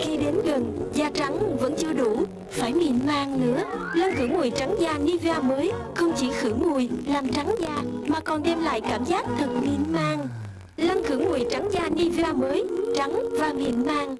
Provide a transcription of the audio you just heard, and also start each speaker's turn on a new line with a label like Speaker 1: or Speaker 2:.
Speaker 1: Khi đến gần, da trắng vẫn chưa đủ, phải mịn màng nữa. Lân khử mùi trắng da Nivea mới không chỉ khử mùi, làm trắng da mà còn đem lại cảm giác thật mịn màng. Lân khử mùi trắng da Nivea mới, trắng và mịn màng.